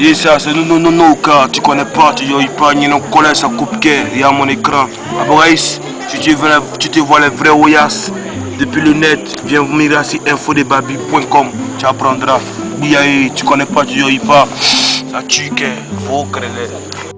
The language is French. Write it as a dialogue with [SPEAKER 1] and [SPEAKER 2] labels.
[SPEAKER 1] Et ça, c'est non, non, non, non, car. Tu connais pas, tu y pas, ni non, collègue, ça coupe il y a mon écran. Ah Aboraïs, si tu, tu te vois les vrais Oyas depuis le net, viens venir sur infodebabi.com, tu apprendras. Oui, tu connais pas, tu y pas, ça tue, faut créer.